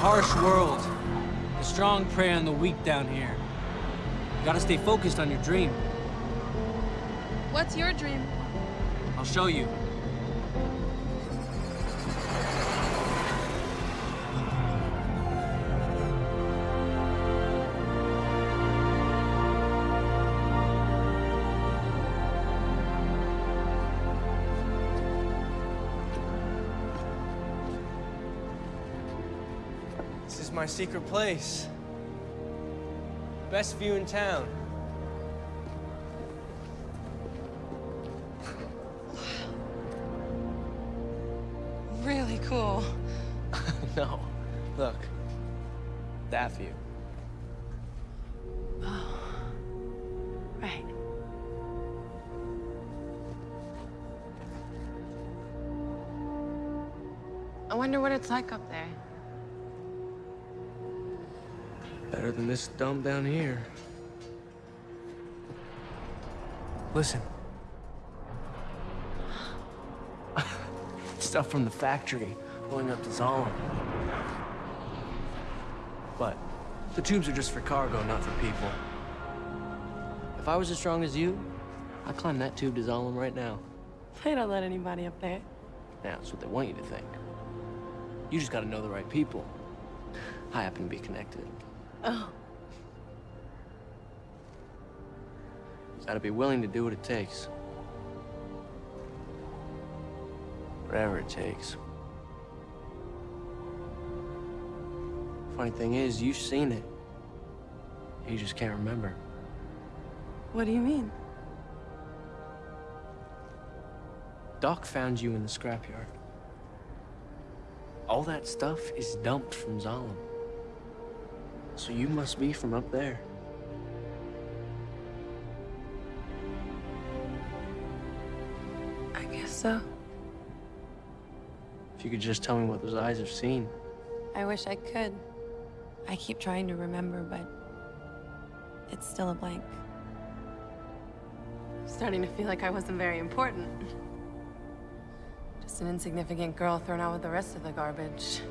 harsh world. The strong prey on the weak down here. You gotta stay focused on your dream. What's your dream? I'll show you. Is my secret place. Best view in town. Really cool. no, look. That view. Oh. Right. I wonder what it's like up there. Better than this dump down here. Listen. Stuff from the factory going up to Zalem. But the tubes are just for cargo, not for people. If I was as strong as you, I'd climb that tube to Zalem right now. They don't let anybody up there. Now, that's what they want you to think. You just gotta know the right people. I happen to be connected. Oh. Gotta be willing to do what it takes. Whatever it takes. Funny thing is, you've seen it. You just can't remember. What do you mean? Doc found you in the scrapyard. All that stuff is dumped from Zalem. So you must be from up there. I guess so. If you could just tell me what those eyes have seen. I wish I could. I keep trying to remember, but it's still a blank. I'm Starting to feel like I wasn't very important. Just an insignificant girl thrown out with the rest of the garbage.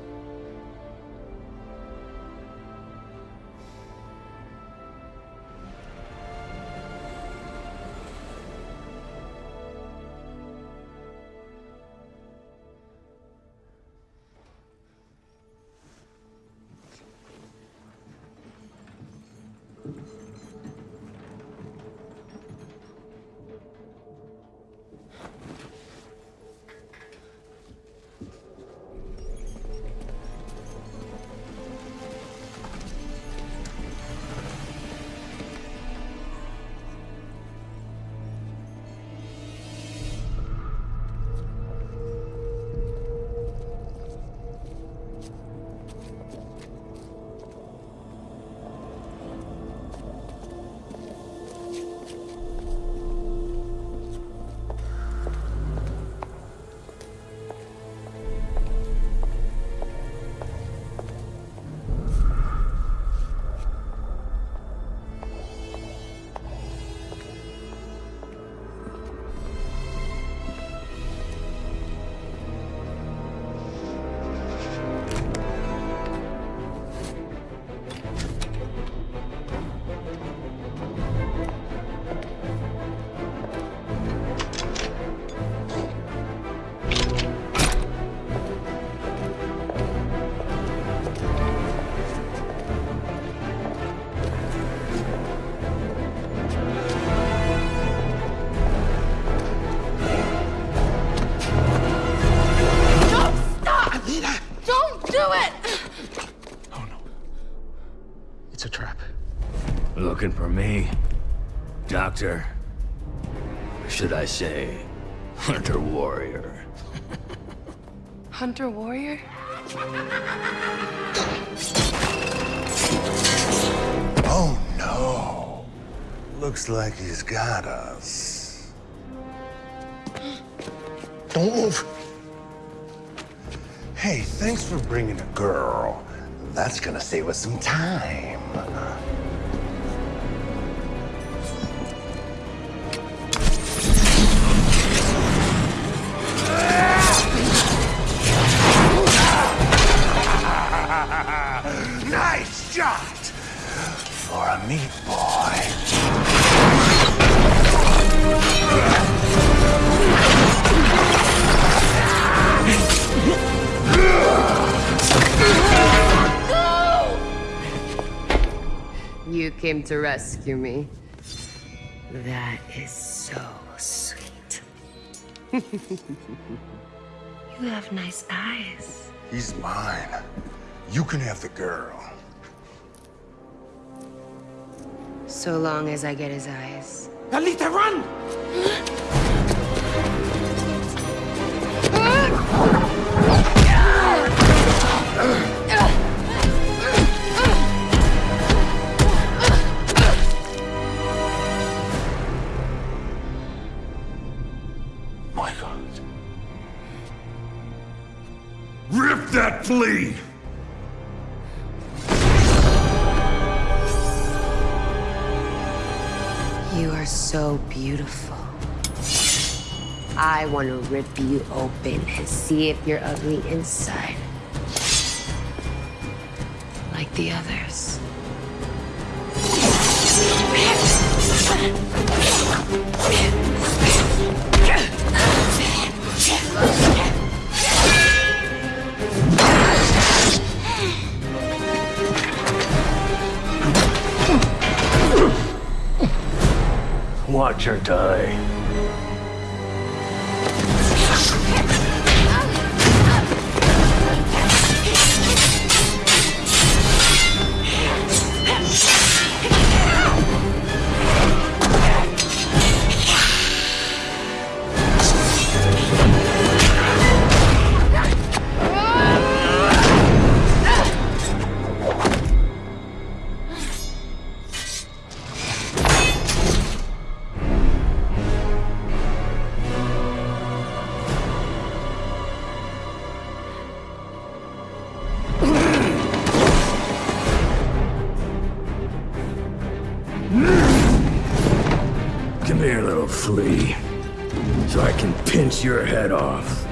It's a trap. Looking for me? Doctor? Should I say, Hunter Warrior? Hunter Warrior? Oh no. Looks like he's got us. Don't move. Hey, thanks for bringing a girl. That's gonna save us some time. nice shot! For a meatball. Came to rescue me. That is so sweet. you have nice eyes. He's mine. You can have the girl. So long as I get his eyes. Alita, run! are so beautiful. I want to rip you open and see if you're ugly inside. Like the others. Watch her die. So I can pinch your head off.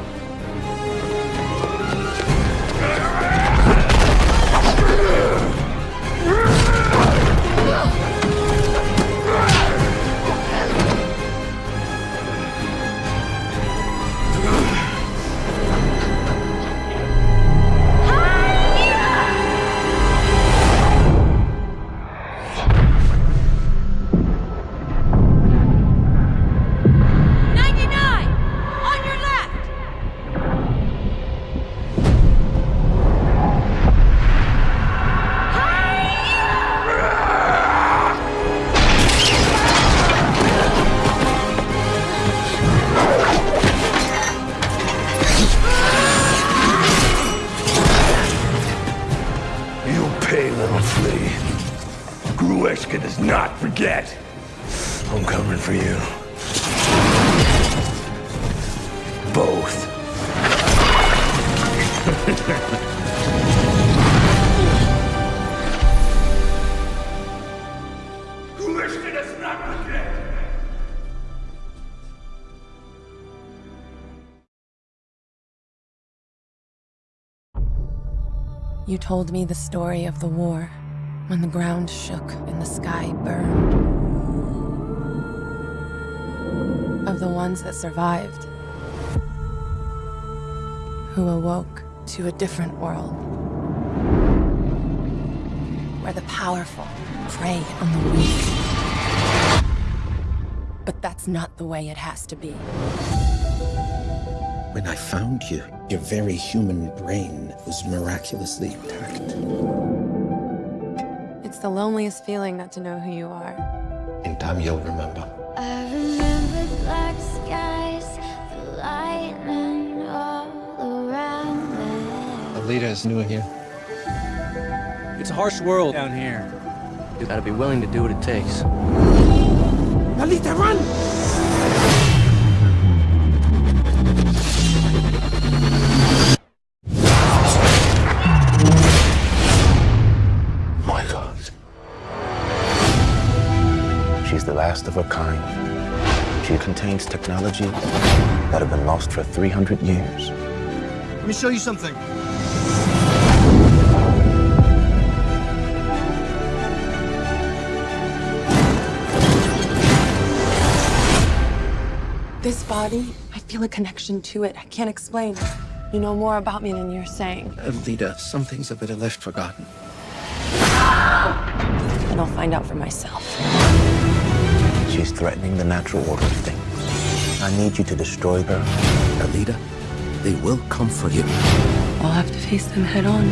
Pay. Grewishka does not forget. I'm coming for you. Both. You told me the story of the war, when the ground shook and the sky burned. Of the ones that survived, who awoke to a different world. Where the powerful prey on the weak. But that's not the way it has to be. When I found you, your very human brain was miraculously intact. It's the loneliest feeling not to know who you are. In time, you'll remember. I remember black skies, the lightning all around me. Alita is new here. It's a harsh world down here. You gotta be willing to do what it takes. Alita, run! Last of her kind. She contains technology that have been lost for 300 years. Let me show you something. This body, I feel a connection to it. I can't explain. You know more about me than you're saying. Uh, Alita, some things are better left forgotten. and I'll find out for myself. She's threatening the natural order of things. I need you to destroy her. Alita, they will come for you. I'll have to face them head on.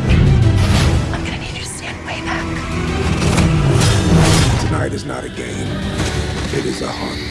I'm gonna need you to stand way back. Tonight is not a game. It is a hunt.